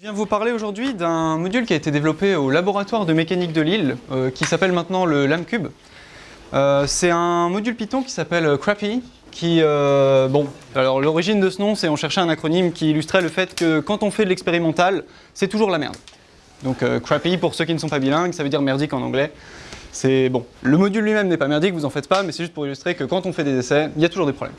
Je viens vous parler aujourd'hui d'un module qui a été développé au laboratoire de mécanique de Lille, euh, qui s'appelle maintenant le LAMCube. Euh, c'est un module Python qui s'appelle Crappy, qui, euh, bon, alors l'origine de ce nom, c'est on cherchait un acronyme qui illustrait le fait que quand on fait de l'expérimental, c'est toujours la merde. Donc Crappy, pour ceux qui ne sont pas bilingues, ça veut dire merdique en anglais. C'est bon, le module lui-même n'est pas merdique, vous en faites pas, mais c'est juste pour illustrer que quand on fait des essais, il y a toujours des problèmes.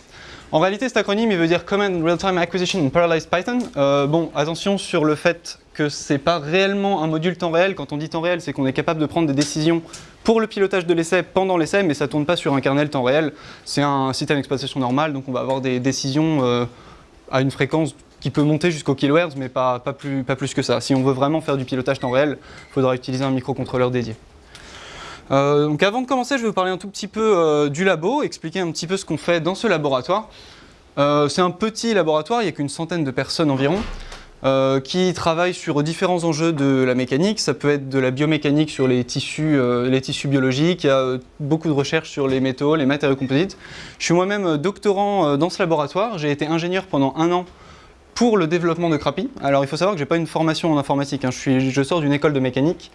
En réalité, cet acronyme, il veut dire Command Real-Time Acquisition in Parallelized Python. Euh, bon, attention sur le fait que c'est pas réellement un module temps réel. Quand on dit temps réel, c'est qu'on est capable de prendre des décisions pour le pilotage de l'essai pendant l'essai, mais ça tourne pas sur un kernel temps réel. C'est un système d'exploitation normal, donc on va avoir des décisions euh, à une fréquence qui peut monter jusqu'au kilohertz, mais pas plus que ça. Si on veut vraiment faire du pilotage temps réel, il faudra utiliser un microcontrôleur dédié. Euh, donc avant de commencer, je vais vous parler un tout petit peu euh, du labo, expliquer un petit peu ce qu'on fait dans ce laboratoire. Euh, c'est un petit laboratoire, il n'y a qu'une centaine de personnes environ, qui travaillent sur différents enjeux de la mécanique. Ça peut être de la biomécanique sur les tissus, les tissus biologiques, il y a beaucoup de recherches sur les métaux, les matériaux composites. Je suis moi-même doctorant dans ce laboratoire, j'ai été ingénieur pendant un an pour le développement de Crappy. Alors il faut savoir que je n'ai pas une formation en informatique, hein. je, suis, je sors d'une école de mécanique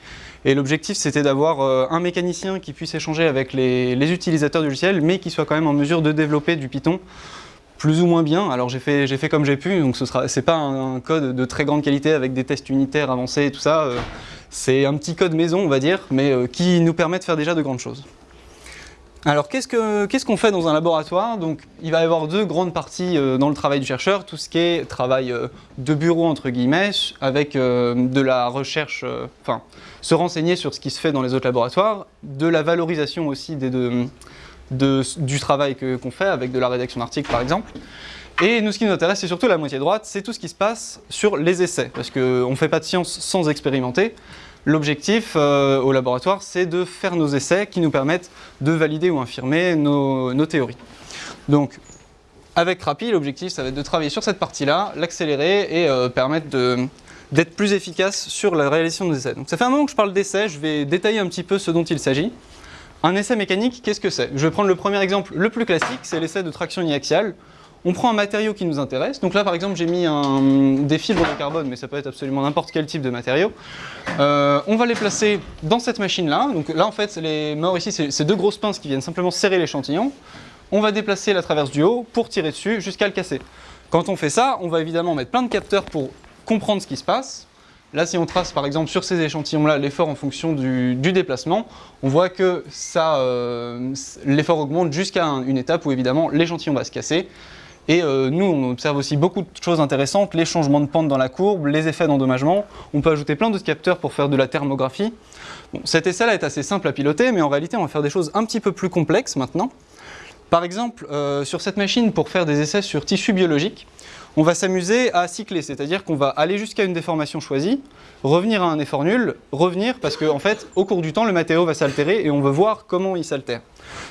et l'objectif, c'était d'avoir euh, un mécanicien qui puisse échanger avec les, utilisateurs du logiciel, mais qui soit quand même en mesure de développer du Python plus ou moins bien. Alors j'ai fait, comme j'ai pu, donc ce c'est pas un, code de très grande qualité avec des tests unitaires avancés et tout ça. Euh, c'est un petit code maison, on va dire, mais euh, qui nous permet de faire déjà de grandes choses. Alors qu'est-ce qu'on fait dans un laboratoire? Donc il va y avoir deux grandes parties dans le travail du chercheur, tout ce qui est travail de bureau entre guillemets, avec de la recherche, enfin se renseigner sur ce qui se fait dans les autres laboratoires, de la valorisation aussi du travail qu'on fait, avec de la rédaction d'articles par exemple. Et nous, ce qui nous intéresse, c'est surtout la moitié droite, c'est tout ce qui se passe sur les essais, parce qu'on ne fait pas de science sans expérimenter. L'objectif euh, au laboratoire, c'est de faire nos essais qui nous permettent de valider ou infirmer nos, théories. Donc, avec Rappi, l'objectif, ça va être de travailler sur cette partie-là, l'accélérer et euh, permettre d'être plus efficace sur la réalisation de nos essais. Donc ça fait un moment que je parle d'essais, je vais détailler un petit peu ce dont il s'agit. Un essai mécanique, qu'est-ce que c'est? Je vais prendre le premier exemple le plus classique, c'est l'essai de traction uniaxiale. On prend un matériau qui nous intéresse. Donc là, par exemple, j'ai mis des fibres de carbone, mais ça peut être absolument n'importe quel type de matériau. Euh, on va les placer dans cette machine-là. Donc là, en fait, les morts ici, c'est deux grosses pinces qui viennent simplement serrer l'échantillon. On va déplacer la traverse du haut pour tirer dessus jusqu'à le casser. Quand on fait ça, on va évidemment mettre plein de capteurs pour comprendre ce qui se passe. Là, si on trace par exemple sur ces échantillons-là l'effort en fonction du, déplacement, on voit que euh, l'effort augmente jusqu'à une étape où évidemment l'échantillon va se casser. Et euh, nous, on observe aussi beaucoup de choses intéressantes, les changements de pente dans la courbe, les effets d'endommagement. On peut ajouter plein d'autres capteurs pour faire de la thermographie. cet essai-là est assez simple à piloter, mais en réalité, on va faire des choses un petit peu plus complexes maintenant. Par exemple, euh, sur cette machine, pour faire des essais sur tissus biologiques, on va s'amuser à cycler, c'est-à-dire qu'on va aller jusqu'à une déformation choisie, revenir à un effort nul, revenir parce qu'en en fait, au cours du temps, le matériau va s'altérer et on veut voir comment il s'altère.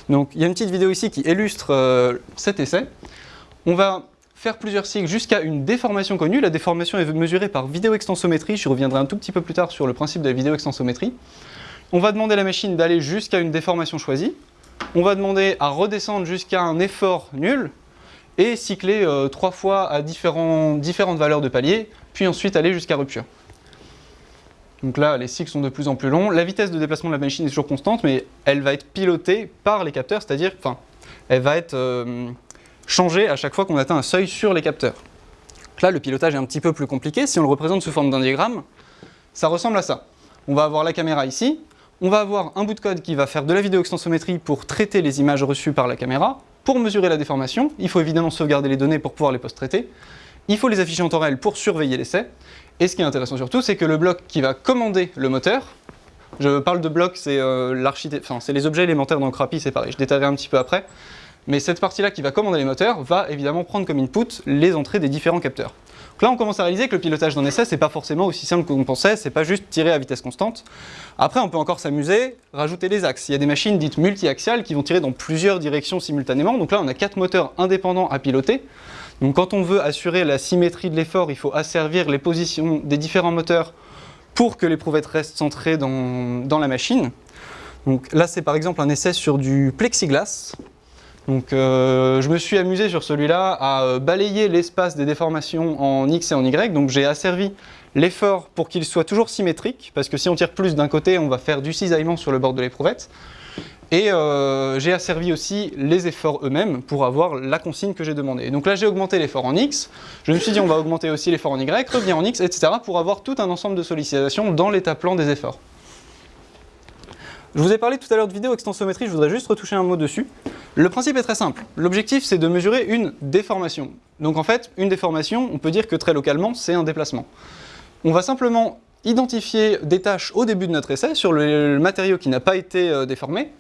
Donc, il y a une petite vidéo ici qui illustre euh, cet essai. On va faire plusieurs cycles jusqu'à une déformation connue. La déformation est mesurée par vidéo-extensométrie. Je reviendrai un tout petit peu plus tard sur le principe de la vidéo-extensométrie. On va demander à la machine d'aller jusqu'à une déformation choisie. On va demander à redescendre jusqu'à un effort nul et cycler euh, trois fois à différentes valeurs de palier, puis ensuite aller jusqu'à rupture. Donc là, les cycles sont de plus en plus longs. La vitesse de déplacement de la machine est toujours constante, mais elle va être pilotée par les capteurs, c'est-à-dire, enfin, elle va être euh, changer à chaque fois qu'on atteint un seuil sur les capteurs. là, le pilotage est un petit peu plus compliqué. Si on le représente sous forme d'un diagramme, ça ressemble à ça. On va avoir la caméra ici, on va avoir un bout de code qui va faire de la vidéo-extensométrie pour traiter les images reçues par la caméra. Pour mesurer la déformation, il faut évidemment sauvegarder les données pour pouvoir les post-traiter. Il faut les afficher en temps réel pour surveiller l'essai. Et ce qui est intéressant surtout, c'est que le bloc qui va commander le moteur, je parle de bloc, c'est euh, les objets élémentaires dans Crappy, c'est pareil, je détaillerai un petit peu après. Mais cette partie-là qui va commander les moteurs va évidemment prendre comme input les entrées des différents capteurs. Donc là, on commence à réaliser que le pilotage d'un essai, c'est pas forcément aussi simple qu'on pensait, c'est pas juste tirer à vitesse constante. Après, on peut encore s'amuser, rajouter les axes. Il y a des machines dites multi-axiales qui vont tirer dans plusieurs directions simultanément. Donc là, on a quatre moteurs indépendants à piloter. Donc quand on veut assurer la symétrie de l'effort, il faut asservir les positions des différents moteurs pour que l'éprouvette reste centrée dans, dans la machine. Donc là, c'est par exemple un essai sur du plexiglas. Donc euh, je me suis amusé sur celui-là à euh, balayer l'espace des déformations en X et en Y, donc j'ai asservi l'effort pour qu'il soit toujours symétrique, parce que si on tire plus d'un côté, on va faire du cisaillement sur le bord de l'éprouvette. Et euh, j'ai asservi aussi les efforts eux-mêmes pour avoir la consigne que j'ai demandée. Donc là, j'ai augmenté l'effort en X. Je me suis dit, on va augmenter aussi l'effort en Y, revenir en X, etc. pour avoir tout un ensemble de sollicitations dans l'état plan des efforts. Je vous ai parlé tout à l'heure de vidéo extensométrie, je voudrais juste retoucher un mot dessus. Le principe est très simple. L'objectif, c'est de mesurer une déformation. Donc en fait, une déformation, on peut dire que très localement, c'est un déplacement. On va simplement identifier des tâches au début de notre essai sur le matériau qui n'a pas été euh, déformé,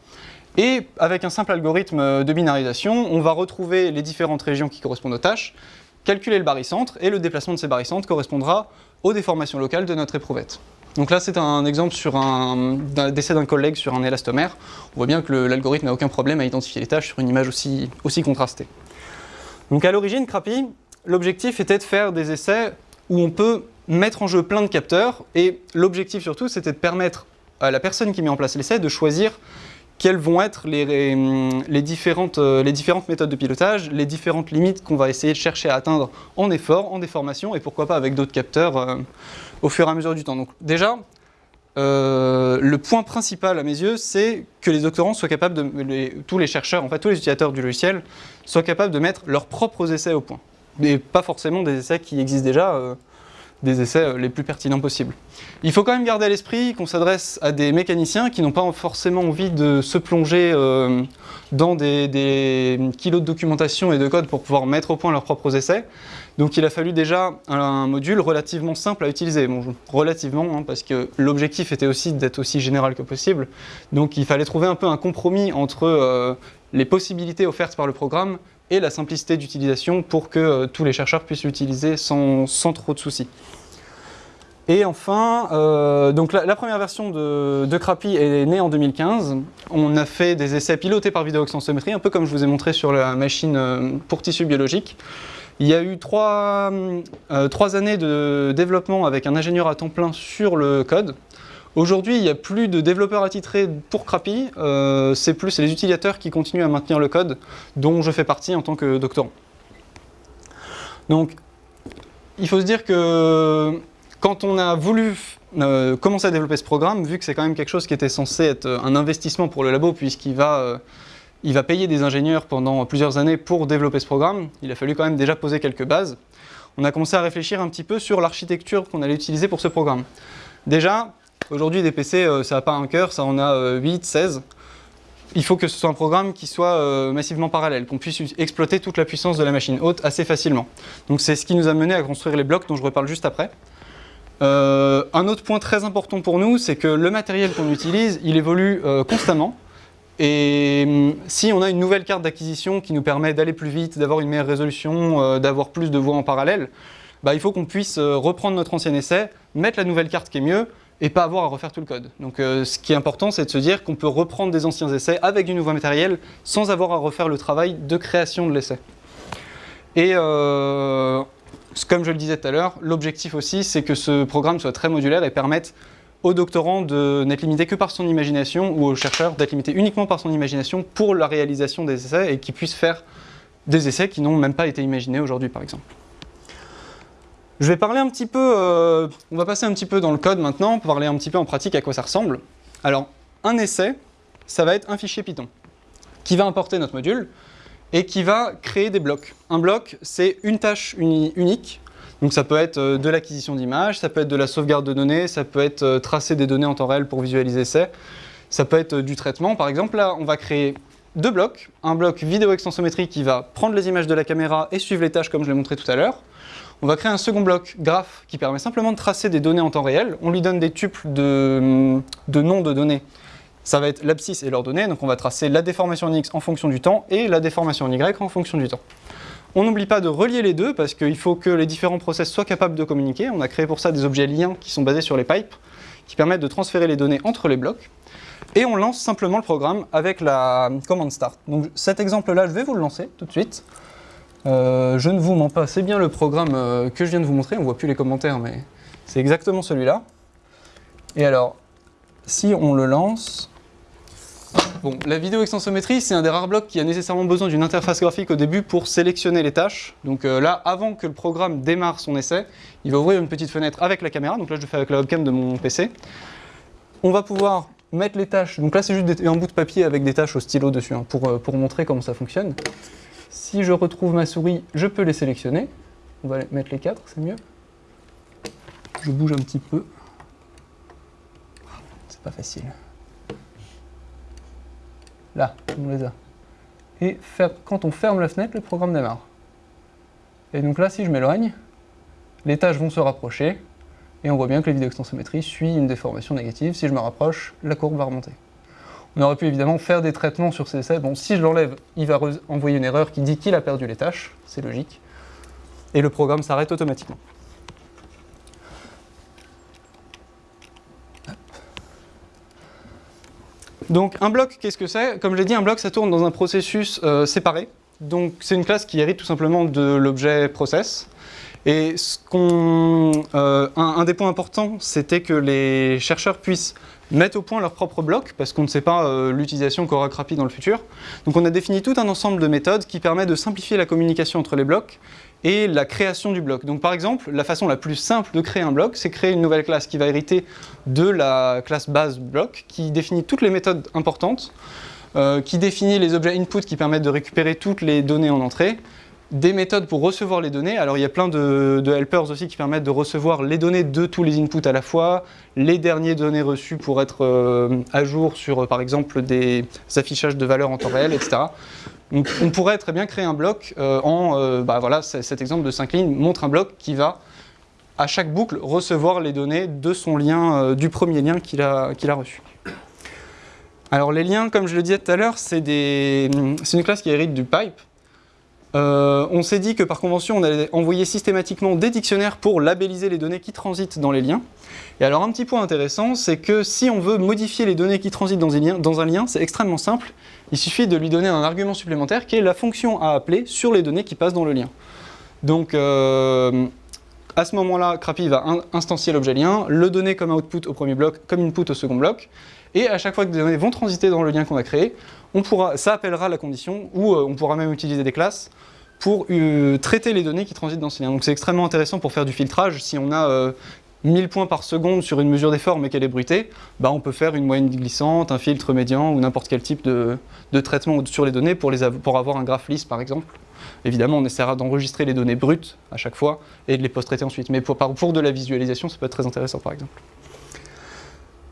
et avec un simple algorithme de binarisation, on va retrouver les différentes régions qui correspondent aux tâches, calculer le barycentre, et le déplacement de ces barycentres correspondra aux déformations locales de notre éprouvette. Donc là, c'est un exemple sur un, décès d'un collègue sur un élastomère. On voit bien que l'algorithme n'a aucun problème à identifier les tâches sur une image aussi, aussi contrastée. Donc à l'origine, Crappy, l'objectif était de faire des essais où on peut mettre en jeu plein de capteurs, et l'objectif surtout, c'était de permettre à la personne qui met en place l'essai de choisir quelles vont être les, différentes, euh, les différentes méthodes de pilotage, les différentes limites qu'on va essayer de chercher à atteindre en effort, en déformation, et pourquoi pas avec d'autres capteurs euh, au fur et à mesure du temps. Donc déjà, euh, le point principal à mes yeux, c'est que les doctorants soient capables de, tous les chercheurs, en fait tous les utilisateurs du logiciel, soient capables de mettre leurs propres essais au point. Mais pas forcément des essais qui existent déjà, des essais euh, les plus pertinents possibles. Il faut quand même garder à l'esprit qu'on s'adresse à des mécaniciens qui n'ont pas forcément envie de se plonger euh, dans des, kilos de documentation et de code pour pouvoir mettre au point leurs propres essais. Donc il a fallu déjà un module relativement simple à utiliser. Bon, relativement, hein, parce que l'objectif était aussi d'être aussi général que possible. Donc il fallait trouver un peu un compromis entre euh, les possibilités offertes par le programme et la simplicité d'utilisation pour que euh, tous les chercheurs puissent l'utiliser sans, trop de soucis. Et enfin, euh, donc la, première version de, de Crappy est née en 2015. On a fait des essais pilotés par vidéoextensométrie, un peu comme je vous ai montré sur la machine euh, pour tissus biologiques. Il y a eu trois, trois années de développement avec un ingénieur à temps plein sur le code. Aujourd'hui, il n'y a plus de développeurs attitrés pour Crappy, euh, c'est plus les utilisateurs qui continuent à maintenir le code, dont je fais partie en tant que doctorant. Donc, il faut se dire que quand on a voulu euh, commencer à développer ce programme, vu que c'est quand même quelque chose qui était censé être un investissement pour le labo, puisqu'il va, euh, va payer des ingénieurs pendant plusieurs années pour développer ce programme, il a fallu quand même déjà poser quelques bases. On a commencé à réfléchir un petit peu sur l'architecture qu'on allait utiliser pour ce programme. Déjà, Aujourd'hui, des PC, euh, ça n'a pas un cœur, ça en a 8, euh, 16. Il faut que ce soit un programme qui soit euh, massivement parallèle, qu'on puisse exploiter toute la puissance de la machine haute assez facilement. Donc c'est ce qui nous a mené à construire les blocs dont je reparle juste après. un autre point très important pour nous, c'est que le matériel qu'on utilise, il évolue constamment. Et hum, si on a une nouvelle carte d'acquisition qui nous permet d'aller plus vite, d'avoir une meilleure résolution, d'avoir plus de voies en parallèle, bah, il faut qu'on puisse reprendre notre ancien essai, mettre la nouvelle carte qui est mieux, et pas avoir à refaire tout le code. Donc euh, ce qui est important, c'est de se dire qu'on peut reprendre des anciens essais avec du nouveau matériel sans avoir à refaire le travail de création de l'essai. Et euh, comme je le disais tout à l'heure, l'objectif aussi, c'est que ce programme soit très modulaire et permette aux doctorants de n'être limité que par son imagination ou aux chercheurs d'être limité uniquement par son imagination pour la réalisation des essais et qu'ils puissent faire des essais qui n'ont même pas été imaginés aujourd'hui par exemple. Je vais parler un petit peu, euh, on va passer un petit peu dans le code maintenant, pour parler un petit peu en pratique à quoi ça ressemble. Alors, un essai, ça va être un fichier Python, qui va importer notre module, et qui va créer des blocs. Un bloc, c'est une tâche unique, donc ça peut être euh, de l'acquisition d'images, ça peut être de la sauvegarde de données, ça peut être euh, tracer des données en temps réel pour visualiser essai, ça peut être du traitement. Par exemple, là, on va créer deux blocs. Un bloc vidéo extensométrie qui va prendre les images de la caméra et suivre les tâches comme je l'ai montré tout à l'heure. On va créer un second bloc graph qui permet simplement de tracer des données en temps réel. On lui donne des tuples de, noms de données. Ça va être l'abscisse et leurs données, donc on va tracer la déformation en X en fonction du temps et la déformation en Y en fonction du temps. On n'oublie pas de relier les deux parce qu'il faut que les différents process soient capables de communiquer. On a créé pour ça des objets liens qui sont basés sur les pipes qui permettent de transférer les données entre les blocs. Et on lance simplement le programme avec la commande start. Donc cet exemple-là, je vais vous le lancer tout de suite. Euh, je ne vous mens pas, c'est bien le programme euh, que je viens de vous montrer, on ne voit plus les commentaires, mais c'est exactement celui-là. Et alors, si on le lance, la vidéo extensométrie, c'est un des rares blocs qui a nécessairement besoin d'une interface graphique au début pour sélectionner les tâches. Donc euh, là, avant que le programme démarre son essai, il va ouvrir une petite fenêtre avec la caméra. Donc là, je le fais avec la webcam de mon PC. On va pouvoir mettre les tâches. Donc là, c'est juste un bout de papier avec des tâches au stylo dessus hein, pour montrer comment ça fonctionne. Si je retrouve ma souris, je peux les sélectionner. On va mettre les quatre, c'est mieux. Je bouge un petit peu. C'est pas facile. Là, on les a. Et quand on ferme la fenêtre, le programme démarre. Et donc là, si je m'éloigne, les tâches vont se rapprocher, et on voit bien que la vidéo extensométrie suit une déformation négative. Si je me rapproche, la courbe va remonter. On aurait pu évidemment faire des traitements sur ces essais. Bon, si je l'enlève, il va envoyer une erreur qui dit qu'il a perdu les tâches, c'est logique. Et le programme s'arrête automatiquement. Donc un bloc, qu'est-ce que c'est? Comme je l'ai dit, un bloc, ça tourne dans un processus euh, séparé. Donc c'est une classe qui hérite tout simplement de l'objet process. Et ce euh, un, des points importants, c'était que les chercheurs puissent mettre au point leur propre bloc, parce qu'on ne sait pas euh, l'utilisation qu'aura Crappy dans le futur. Donc on a défini tout un ensemble de méthodes qui permet de simplifier la communication entre les blocs et la création du bloc. Donc par exemple, la façon la plus simple de créer un bloc, c'est créer une nouvelle classe qui va hériter de la classe base bloc, qui définit toutes les méthodes importantes, euh, qui définit les objets input qui permettent de récupérer toutes les données en entrée, des méthodes pour recevoir les données. Alors il y a plein de, helpers aussi qui permettent de recevoir les données de tous les inputs à la fois, les dernières données reçues pour être euh, à jour sur euh, par exemple des affichages de valeurs en temps réel, etc. Donc on pourrait très bien créer un bloc euh, en, bah voilà, cet exemple de 5 lignes montre un bloc qui va à chaque boucle recevoir les données de son lien, du premier lien qu'il a, qu'il a reçu. Alors les liens, comme je le disais tout à l'heure, c'est une classe qui hérite du pipe. Euh, on s'est dit que par convention, on allait envoyer systématiquement des dictionnaires pour labelliser les données qui transitent dans les liens. Et alors un petit point intéressant, c'est que si on veut modifier les données qui transitent dans un lien, c'est extrêmement simple. Il suffit de lui donner un argument supplémentaire qui est la fonction à appeler sur les données qui passent dans le lien. Donc euh, à ce moment-là, Crappy va instancier l'objet lien, le donner comme output au premier bloc, comme input au second bloc, et à chaque fois que des données vont transiter dans le lien qu'on a créé, on pourra, ça appellera la condition, ou euh, on pourra même utiliser des classes pour euh, traiter les données qui transitent dans ce lien. Donc c'est extrêmement intéressant pour faire du filtrage. Si on a 1000 euh, points par seconde sur une mesure d'effort mais qu'elle est bruitée, bah on peut faire une moyenne glissante, un filtre médian ou n'importe quel type de, traitement sur les données pour, les pour avoir un graphe lisse par exemple. Évidemment, on essaiera d'enregistrer les données brutes à chaque fois et de les post-traiter ensuite. Mais pour, pour de la visualisation, ça peut être très intéressant par exemple.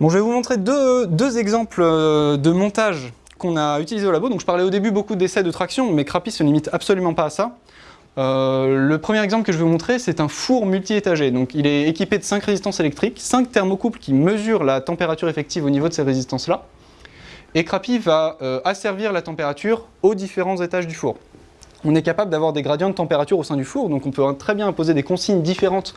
Je vais vous montrer deux, exemples euh, de montage qu'on a utilisé au labo. Je parlais au début beaucoup d'essais de traction, mais Crappy se limite absolument pas à ça. Euh, le premier exemple que je vais vous montrer, c'est un four multi-étagé. Il est équipé de 5 résistances électriques, 5 thermocouples qui mesurent la température effective au niveau de ces résistances-là. Et Crappy va euh, asservir la température aux différents étages du four. On est capable d'avoir des gradients de température au sein du four, donc on peut très bien imposer des consignes différentes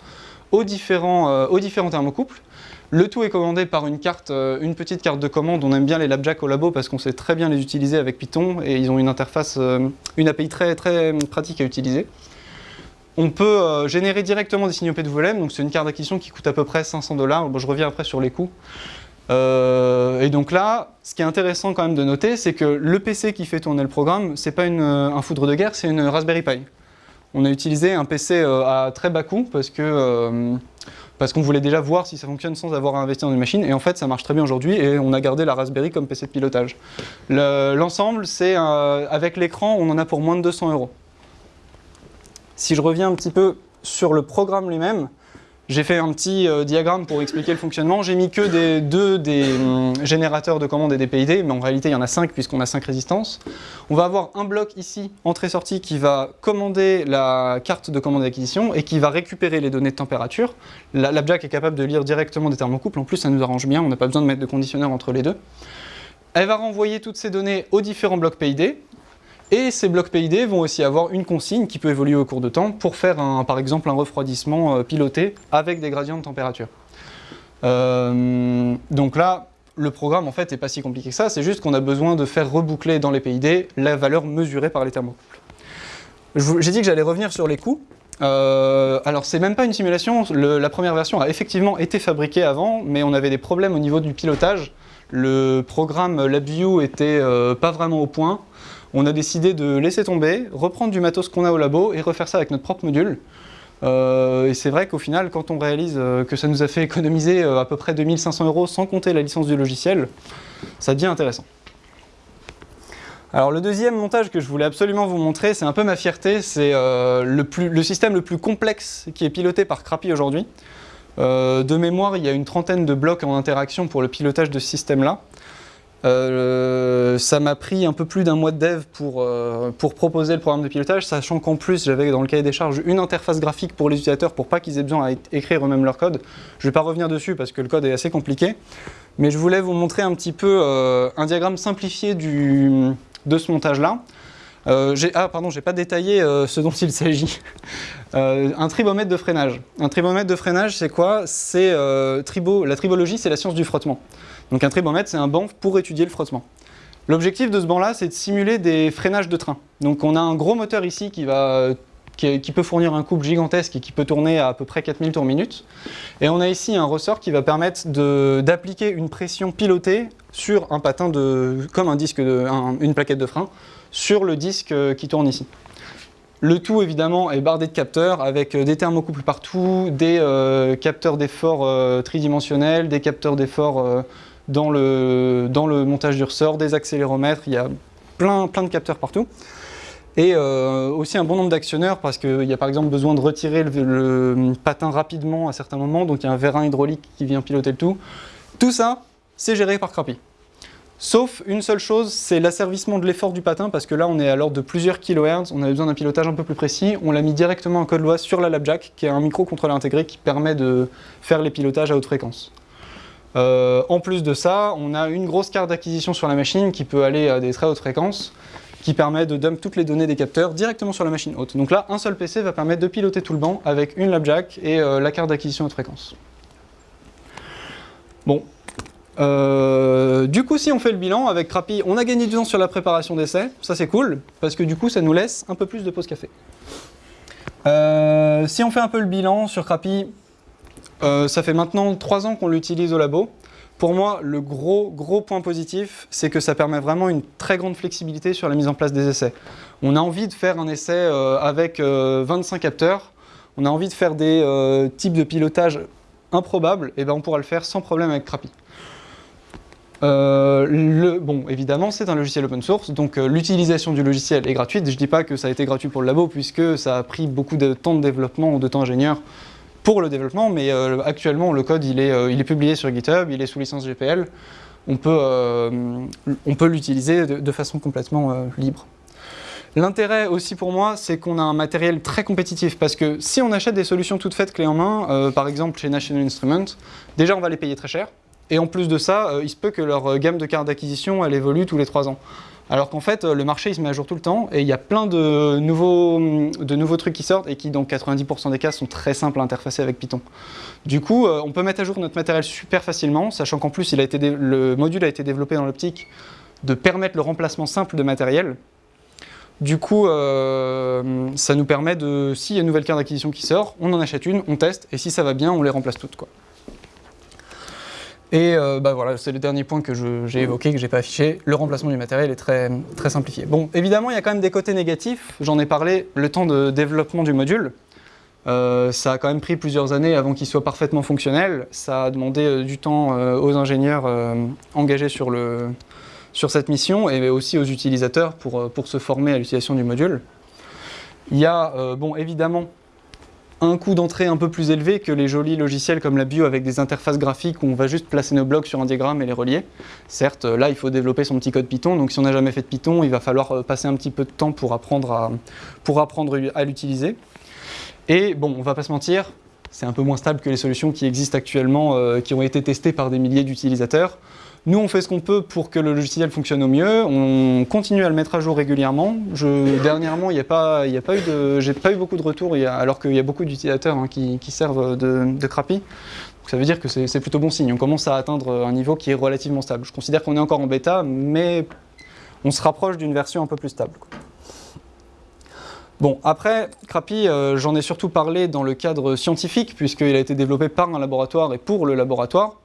aux différents, aux différents thermocouples. Le tout est commandé par une carte, euh, une petite carte de commande. On aime bien les LabJack au labo parce qu'on sait très bien les utiliser avec Python et ils ont une interface, euh, une API très, très pratique à utiliser. On peut euh, générer directement des signaux PWM, donc c'est une carte d'acquisition qui coûte à peu près 500 dollars. Je reviens après sur les coûts. et donc là, ce qui est intéressant quand même de noter, c'est que le PC qui fait tourner le programme, c'est pas un foudre de guerre, c'est une Raspberry Pi. On a utilisé un PC à très bas coût parce que parce qu'on voulait déjà voir si ça fonctionne sans avoir à investir dans une machine, et en fait ça marche très bien aujourd'hui, et on a gardé la Raspberry comme PC de pilotage. L'ensemble, c'est avec l'écran, on en a pour moins de 200 euros. Si je reviens un petit peu sur le programme lui-même, j'ai fait un petit euh, diagramme pour expliquer le fonctionnement. J'ai mis que des, deux des hum, générateurs de commandes et des PID, mais en réalité il y en a cinq puisqu'on a cinq résistances. On va avoir un bloc ici, entrée-sortie, qui va commander la carte de commande d'acquisition et qui va récupérer les données de température. La, la Jack est capable de lire directement des thermocouples, en plus ça nous arrange bien, on n'a pas besoin de mettre de conditionneur entre les deux. Elle va renvoyer toutes ces données aux différents blocs PID, et ces blocs PID vont aussi avoir une consigne qui peut évoluer au cours de temps pour faire un, par exemple un refroidissement euh, piloté avec des gradients de température. Euh, donc là, le programme en fait n'est pas si compliqué que ça, c'est juste qu'on a besoin de faire reboucler dans les PID la valeur mesurée par les thermocouples. J'ai dit que j'allais revenir sur les coûts. Euh, alors c'est même pas une simulation, la première version a effectivement été fabriquée avant, mais on avait des problèmes au niveau du pilotage le programme LabVIEW était pas vraiment au point. On a décidé de laisser tomber, reprendre du matos qu'on a au labo et refaire ça avec notre propre module. et c'est vrai qu'au final, quand on réalise que ça nous a fait économiser à peu près 2500 euros sans compter la licence du logiciel, ça devient intéressant. Alors le deuxième montage que je voulais absolument vous montrer, c'est un peu ma fierté, c'est euh, le, système le plus complexe qui est piloté par Crappy aujourd'hui. Euh, de mémoire, il y a une trentaine de blocs en interaction pour le pilotage de ce système-là. Euh, ça m'a pris un peu plus d'un mois de dev pour, pour proposer le programme de pilotage, sachant qu'en plus j'avais dans le cahier des charges une interface graphique pour les utilisateurs pour pas qu'ils aient besoin d'écrire eux-mêmes leur code. Je ne vais pas revenir dessus parce que le code est assez compliqué, mais je voulais vous montrer un petit peu un diagramme simplifié de ce montage-là. Euh, ah pardon, j'ai pas détaillé euh, ce dont il s'agit. Euh, un tribomètre de freinage. Un tribomètre de freinage, c'est quoi? C'est tribo, la tribologie, c'est la science du frottement. Donc un tribomètre, c'est un banc pour étudier le frottement. L'objectif de ce banc-là, c'est de simuler des freinages de train. Donc on a un gros moteur ici qui peut fournir un couple gigantesque et qui peut tourner à à peu près 4000 tours minute. Et on a ici un ressort qui va permettre d'appliquer une pression pilotée sur un patin de, comme un disque une plaquette de frein sur le disque euh, qui tourne ici. Le tout évidemment est bardé de capteurs avec euh, des thermocouples partout, des euh, capteurs d'effort tridimensionnels, des capteurs d'effort dans, le, dans le montage du ressort, des accéléromètres, il y a plein, plein de capteurs partout et euh, aussi un bon nombre d'actionneurs parce qu'il y a par exemple besoin de retirer le, patin rapidement à certains moments, donc il y a un vérin hydraulique qui vient piloter le tout. Tout ça, c'est géré par Crappy. Sauf une seule chose, c'est l'asservissement de l'effort du patin, parce que là on est à l'ordre de plusieurs kilohertz, on avait besoin d'un pilotage un peu plus précis, on l'a mis directement en code loi sur la LabJack, qui est un microcontrôleur intégré qui permet de faire les pilotages à haute fréquence. Euh, en plus de ça, on a une grosse carte d'acquisition sur la machine qui peut aller à des très hautes fréquences, qui permet de dump toutes les données des capteurs directement sur la machine haute. Donc là, un seul PC va permettre de piloter tout le banc avec une LabJack et euh, la carte d'acquisition haute fréquence. Bon. Euh, du coup, si on fait le bilan avec Crappy, on a gagné du temps sur la préparation d'essai. Ça, c'est cool, parce que du coup, ça nous laisse un peu plus de pause café. Si on fait un peu le bilan sur Crappy, ça fait maintenant 3 ans qu'on l'utilise au labo. Pour moi, le gros, gros point positif, c'est que ça permet vraiment une très grande flexibilité sur la mise en place des essais. On a envie de faire un essai euh, avec 25 euh, capteurs, on a envie de faire des euh, types de pilotage improbables, et ben on pourra le faire sans problème avec le, bon, évidemment, c'est un logiciel open source, donc l'utilisation du logiciel est gratuite. Je ne dis pas que ça a été gratuit pour le labo, puisque ça a pris beaucoup de temps de développement ou de temps ingénieur pour le développement, mais euh, actuellement le code il est, euh, il est publié sur GitHub, il est sous licence GPL, on peut, euh, l'utiliser de, façon complètement libre. L'intérêt aussi pour moi, c'est qu'on a un matériel très compétitif, parce que si on achète des solutions toutes faites clé en main, par exemple chez National Instruments, déjà on va les payer très cher, et en plus de ça, il se peut que leur gamme de cartes d'acquisition, elle évolue tous les 3 ans. Alors qu'en fait, le marché il se met à jour tout le temps et il y a plein de nouveaux, trucs qui sortent et qui, dans 90% des cas, sont très simples à interfacer avec Python. Du coup, euh, on peut mettre à jour notre matériel super facilement, sachant qu'en plus, le module a été développé dans l'optique de permettre le remplacement simple de matériel. Du coup, euh, ça nous permet de, s'il y a une nouvelle carte d'acquisition qui sort, on en achète une, on teste, et si ça va bien, on les remplace toutes. Quoi. Et euh, bah voilà, c'est le dernier point que j'ai évoqué, que je n'ai pas affiché. Le remplacement du matériel est très, très simplifié. Bon, évidemment, il y a quand même des côtés négatifs. J'en ai parlé, le temps de développement du module. Euh, ça a quand même pris plusieurs années avant qu'il soit parfaitement fonctionnel. Ça a demandé euh, du temps aux ingénieurs engagés sur, le, sur cette mission et aussi aux utilisateurs pour, pour se former à l'utilisation du module. Il y a, bon, évidemment, un coût d'entrée un peu plus élevé que les jolis logiciels comme la Bio avec des interfaces graphiques où on va juste placer nos blocs sur un diagramme et les relier. Certes, là, il faut développer son petit code Python, donc si on n'a jamais fait de Python, il va falloir euh, passer un petit peu de temps pour apprendre à, pour apprendre à l'utiliser. Et bon, on va pas se mentir, c'est un peu moins stable que les solutions qui existent actuellement, euh, qui ont été testées par des milliers d'utilisateurs. Nous, on fait ce qu'on peut pour que le logiciel fonctionne au mieux. On continue à le mettre à jour régulièrement. Dernièrement, il a, pas, a pas eu de, beaucoup de retours, alors qu'il y a beaucoup d'utilisateurs hein, qui, servent de, de Crappy. ça veut dire que c'est plutôt bon signe. On commence à atteindre un niveau qui est relativement stable. Je considère qu'on est encore en bêta, mais on se rapproche d'une version un peu plus stable. Bon, après, Crappy, euh, j'en ai surtout parlé dans le cadre scientifique, puisqu'il a été développé par un laboratoire et pour le laboratoire.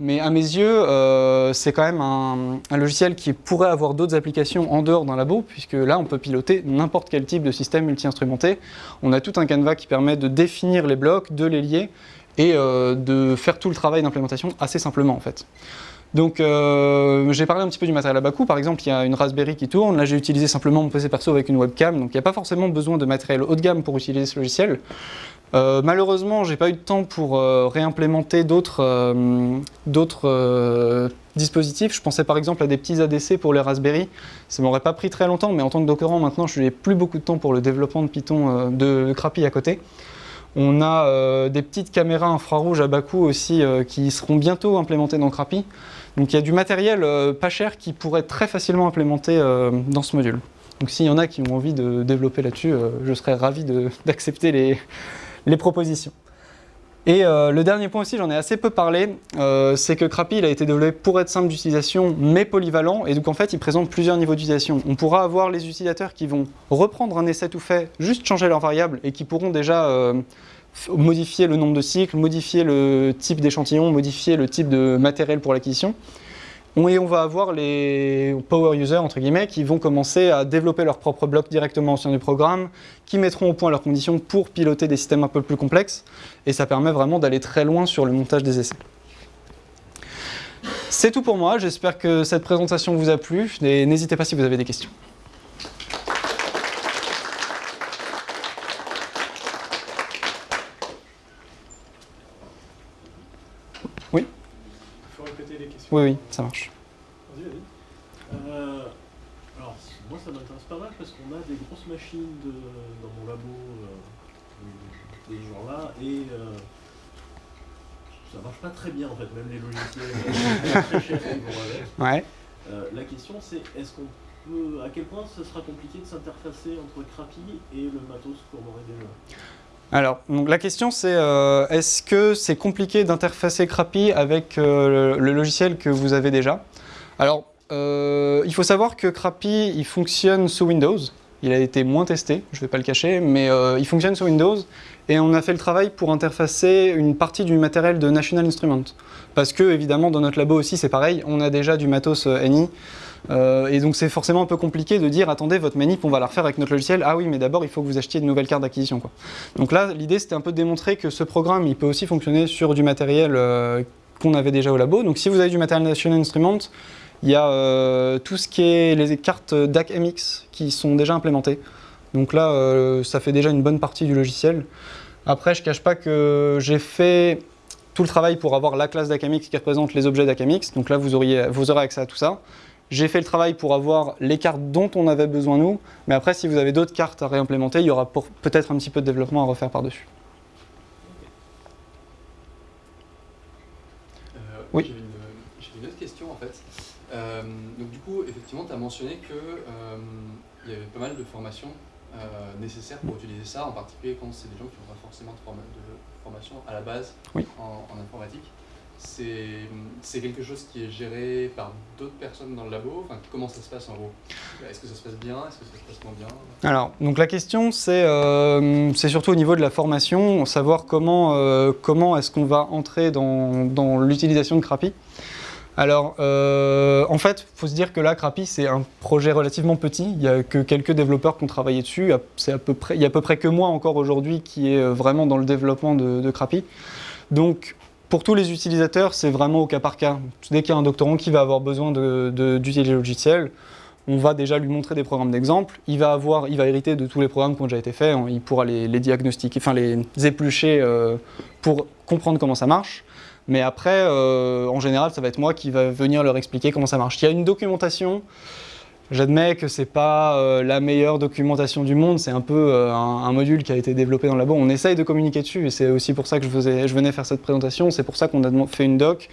Mais à mes yeux, euh, c'est quand même un, logiciel qui pourrait avoir d'autres applications en dehors d'un labo, puisque là, on peut piloter n'importe quel type de système multi-instrumenté. On a tout un canevas qui permet de définir les blocs, de les lier, et euh, de faire tout le travail d'implémentation assez simplement, en fait. Donc euh, j'ai parlé un petit peu du matériel à bas coût, par exemple il y a une Raspberry qui tourne, là j'ai utilisé simplement mon PC perso avec une webcam, donc il n'y a pas forcément besoin de matériel haut de gamme pour utiliser ce logiciel. Euh, malheureusement j'ai pas eu de temps pour euh, réimplémenter d'autres euh, euh, dispositifs, je pensais par exemple à des petits ADC pour les Raspberry, ça m'aurait pas pris très longtemps, mais en tant que doctorant maintenant je n'ai plus beaucoup de temps pour le développement de Python de, Crappy à côté. On a des petites caméras infrarouges à bas coût aussi qui seront bientôt implémentées dans Crappy. Donc il y a du matériel pas cher qui pourrait être très facilement implémenté dans ce module. Donc s'il y en a qui ont envie de développer là-dessus, je serais ravi d'accepter les, les propositions. Et euh, le dernier point aussi, j'en ai assez peu parlé, euh, c'est que Crappy a été développé pour être simple d'utilisation mais polyvalent et donc en fait il présente plusieurs niveaux d'utilisation. On pourra avoir les utilisateurs qui vont reprendre un essai tout fait, juste changer leurs variables et qui pourront déjà euh, modifier le nombre de cycles, modifier le type d'échantillon, modifier le type de matériel pour l'acquisition. Et on va avoir les power users, entre guillemets, qui vont commencer à développer leurs propres blocs directement au sein du programme, qui mettront au point leurs conditions pour piloter des systèmes un peu plus complexes, et ça permet vraiment d'aller très loin sur le montage des essais. C'est tout pour moi, j'espère que cette présentation vous a plu, n'hésitez pas si vous avez des questions. Oui, oui, ça marche. Vas-y, vas-y. Euh, alors, moi, ça m'intéresse pas mal parce qu'on a des grosses machines de, dans mon labo euh, de ce genre-là et euh, ça marche pas très bien en fait, même les logiciels très chers qui vont avec. Ouais. La question, c'est est-ce qu'on peut, à quel point ce sera compliqué de s'interfacer entre Crappy et le matos qu'on aurait déjà alors, la question c'est euh, est-ce que c'est compliqué d'interfacer Crappy avec euh, le, logiciel que vous avez déjà? Alors, euh, il faut savoir que Crappy il fonctionne sous Windows. Il a été moins testé, je ne vais pas le cacher, mais il fonctionne sous Windows. Et on a fait le travail pour interfacer une partie du matériel de National Instruments. Parce que, évidemment, dans notre labo aussi, c'est pareil, on a déjà du matos NI. Euh, et donc c'est forcément un peu compliqué de dire attendez votre manip on va la refaire avec notre logiciel. Ah oui mais d'abord il faut que vous achetiez de nouvelles cartes d'acquisition. Donc là l'idée c'était un peu de démontrer que ce programme il peut aussi fonctionner sur du matériel euh, qu'on avait déjà au labo. Donc si vous avez du matériel National Instruments il y a euh, tout ce qui est les cartes DAC MX qui sont déjà implémentées. Donc là ça fait déjà une bonne partie du logiciel. Après je cache pas que j'ai fait tout le travail pour avoir la classe DACMX qui représente les objets DACMX donc là vous, auriez, vous aurez accès à tout ça j'ai fait le travail pour avoir les cartes dont on avait besoin nous, mais après si vous avez d'autres cartes à réimplémenter, il y aura peut-être un petit peu de développement à refaire par-dessus. Euh, oui. J'ai une, une, autre question en fait. Euh, donc du coup, effectivement, tu as mentionné qu'il euh, y avait pas mal de formations nécessaires pour utiliser ça, en particulier quand c'est des gens qui n'ont pas forcément de, forma de, formation à la base oui. en, en informatique c'est quelque chose qui est géré par d'autres personnes dans le labo enfin, Comment ça se passe en gros? Est-ce que ça se passe bien? Est-ce que ça se passe moins bien? Alors, donc la question, c'est euh, surtout au niveau de la formation, savoir comment, euh, comment est-ce qu'on va entrer dans, dans l'utilisation de Crappy. Alors, euh, en fait, il faut se dire que là, Crappy, c'est un projet relativement petit. Il n'y a que quelques développeurs qui ont travaillé dessus. À peu près, il y a à peu près que moi encore aujourd'hui qui est vraiment dans le développement de, de Crappy. Donc, pour tous les utilisateurs, c'est vraiment au cas par cas. Dès qu'il y a un doctorant qui va avoir besoin d'utiliser le logiciel, on va déjà lui montrer des programmes d'exemple. Il va il va hériter de tous les programmes qui ont déjà été faits. Il pourra les, les diagnostiquer, enfin les éplucher euh, pour comprendre comment ça marche. Mais après, euh, en général, ça va être moi qui va venir leur expliquer comment ça marche. Il y a une documentation. J'admets que c'est pas euh, la meilleure documentation du monde, c'est un peu euh, un, module qui a été développé dans le labo. On essaye de communiquer dessus et c'est aussi pour ça que je, venais faire cette présentation. C'est pour ça qu'on a fait une doc.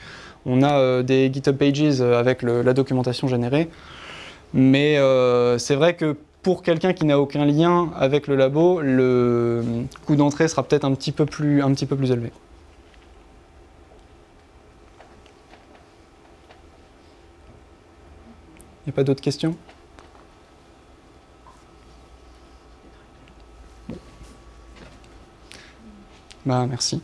On a euh, des GitHub Pages avec la documentation générée. Mais c'est vrai que pour quelqu'un qui n'a aucun lien avec le labo, le coût d'entrée sera peut-être un, peu un petit peu plus élevé. Il n'y a pas d'autres questions? Bah merci.